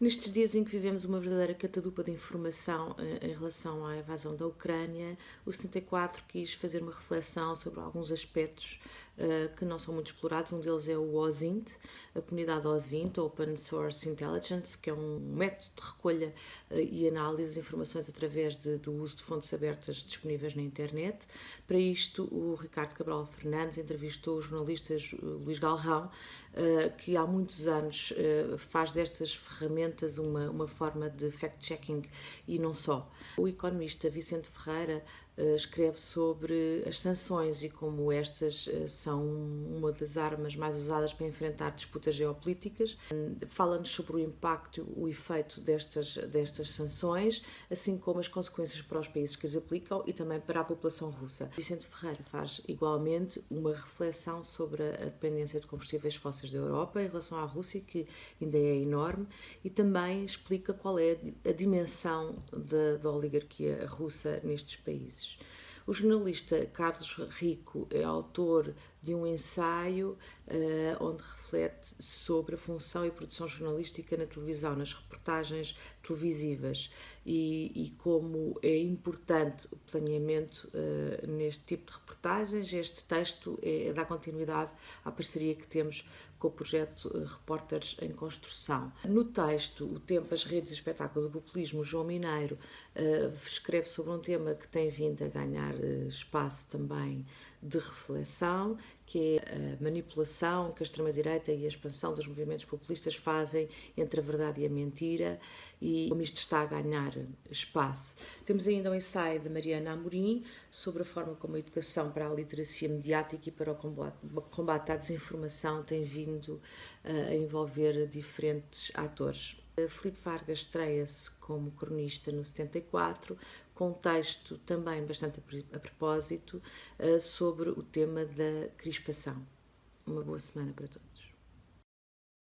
Nestes dias em que vivemos uma verdadeira catadupa de informação eh, em relação à invasão da Ucrânia, o 74 quis fazer uma reflexão sobre alguns aspectos uh, que não são muito explorados. Um deles é o OSINT, a comunidade OSINT, Open Source Intelligence, que é um método de recolha uh, e análise de informações através de, do uso de fontes abertas disponíveis na internet. Para isto, o Ricardo Cabral Fernandes entrevistou o jornalista Luís Galrão, que há muitos anos faz destas ferramentas uma, uma forma de fact-checking e não só. O economista Vicente Ferreira eh, escreve sobre as sanções e como estas eh, são uma das armas mais usadas para enfrentar disputas geopolíticas. Fala-nos sobre o impacto, o efeito destas, destas sanções, assim como as consequências para os países que as aplicam e também para a população russa. Vicente Ferreira faz igualmente uma reflexão sobre a dependência de combustíveis fósseis da Europa em relação à Rússia, que ainda é enorme, e também explica qual é a dimensão da, da oligarquia russa nestes países. O jornalista Carlos Rico é autor de um ensaio uh, onde reflete sobre a função e produção jornalística na televisão, nas reportagens televisivas e, e como é importante o planeamento uh, neste tipo de reportagens. Este texto é, dá continuidade à parceria que temos com o projeto uh, Repórteres em Construção. No texto, o tempo, as redes e espetáculo do populismo, João Mineiro escreve sobre um tema que tem vindo a ganhar espaço também de reflexão, que é a manipulação que a extrema-direita e a expansão dos movimentos populistas fazem entre a verdade e a mentira e como isto está a ganhar espaço. Temos ainda um ensaio de Mariana Amorim sobre a forma como a educação para a literacia mediática e para o combate, à desinformação tem vindo a envolver diferentes atores. Filipe Vargas estreia-se como cronista no 74, com um texto também bastante a propósito eh, sobre o tema da crispação. Uma boa semana para todos.